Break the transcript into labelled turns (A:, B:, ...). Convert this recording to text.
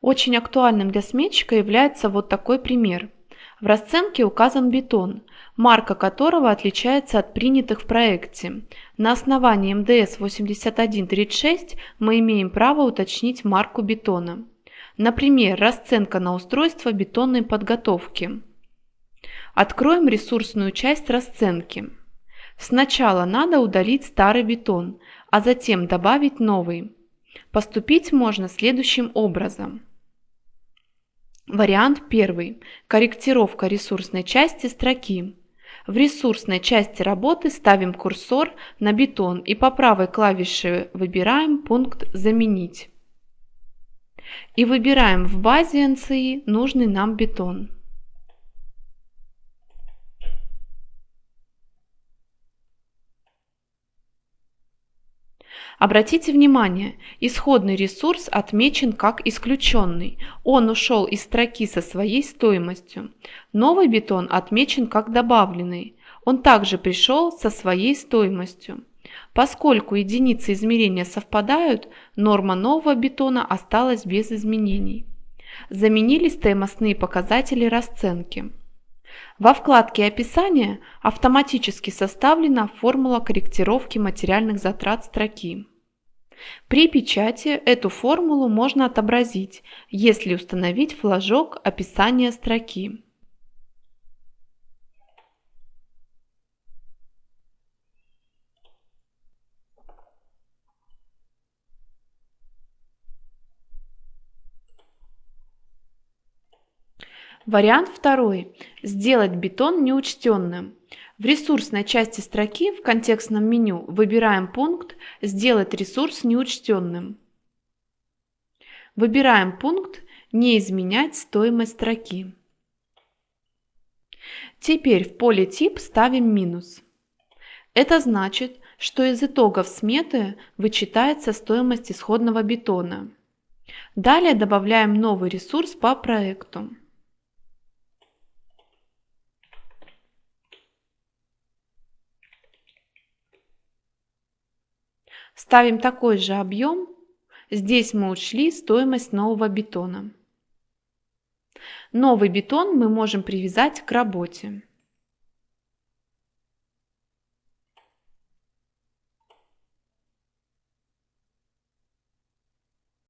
A: Очень актуальным для сметчика является вот такой пример. В расценке указан бетон, марка которого отличается от принятых в проекте. На основании МДС 8136 мы имеем право уточнить марку бетона. Например, расценка на устройство бетонной подготовки. Откроем ресурсную часть расценки. Сначала надо удалить старый бетон, а затем добавить новый. Поступить можно следующим образом. Вариант первый. Корректировка ресурсной части строки. В ресурсной части работы ставим курсор на бетон и по правой клавише выбираем пункт «Заменить». И выбираем в базе NCI нужный нам бетон. Обратите внимание, исходный ресурс отмечен как исключенный. Он ушел из строки со своей стоимостью. Новый бетон отмечен как добавленный. Он также пришел со своей стоимостью. Поскольку единицы измерения совпадают, норма нового бетона осталась без изменений. Заменились стоимостные показатели расценки. Во вкладке «Описание» автоматически составлена формула корректировки материальных затрат строки. При печати эту формулу можно отобразить, если установить флажок описания строки. Вариант второй. Сделать бетон неучтенным. В ресурсной части строки в контекстном меню выбираем пункт «Сделать ресурс неучтенным». Выбираем пункт «Не изменять стоимость строки». Теперь в поле «Тип» ставим минус. Это значит, что из итогов сметы вычитается стоимость исходного бетона. Далее добавляем новый ресурс по проекту. Ставим такой же объем. Здесь мы учли стоимость нового бетона. Новый бетон мы можем привязать к работе.